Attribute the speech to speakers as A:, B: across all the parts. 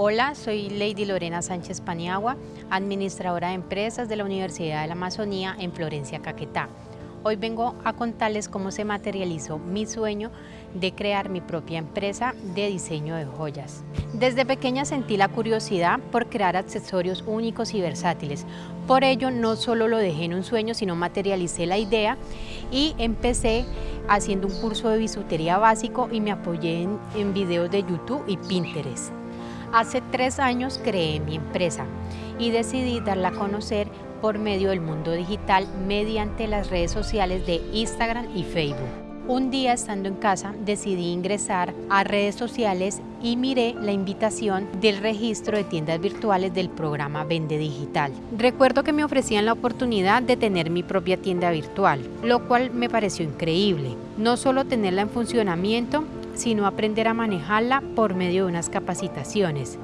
A: Hola, soy Lady Lorena Sánchez Paniagua, administradora de empresas de la Universidad de la Amazonía en Florencia, Caquetá. Hoy vengo a contarles cómo se materializó mi sueño de crear mi propia empresa de diseño de joyas. Desde pequeña sentí la curiosidad por crear accesorios únicos y versátiles. Por ello no solo lo dejé en un sueño, sino materialicé la idea y empecé haciendo un curso de bisutería básico y me apoyé en, en videos de YouTube y Pinterest. Hace tres años creé mi empresa y decidí darla a conocer por medio del mundo digital mediante las redes sociales de Instagram y Facebook. Un día estando en casa decidí ingresar a redes sociales y miré la invitación del registro de tiendas virtuales del programa Vende Digital. Recuerdo que me ofrecían la oportunidad de tener mi propia tienda virtual, lo cual me pareció increíble. No solo tenerla en funcionamiento, sino aprender a manejarla por medio de unas capacitaciones.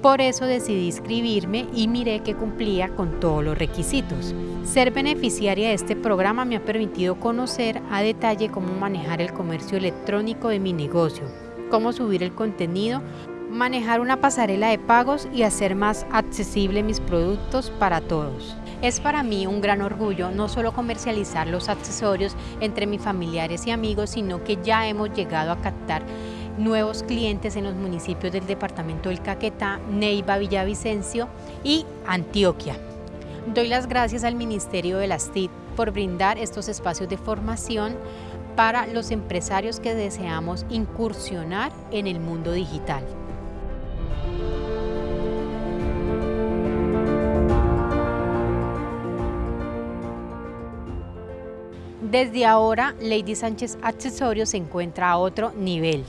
A: Por eso decidí inscribirme y miré que cumplía con todos los requisitos. Ser beneficiaria de este programa me ha permitido conocer a detalle cómo manejar el comercio electrónico de mi negocio, cómo subir el contenido, manejar una pasarela de pagos y hacer más accesible mis productos para todos. Es para mí un gran orgullo no solo comercializar los accesorios entre mis familiares y amigos, sino que ya hemos llegado a captar nuevos clientes en los municipios del departamento del Caquetá, Neiva, Villavicencio y Antioquia. Doy las gracias al Ministerio de las TIC por brindar estos espacios de formación para los empresarios que deseamos incursionar en el mundo digital. Desde ahora, Lady Sánchez Accesorios se encuentra a otro nivel.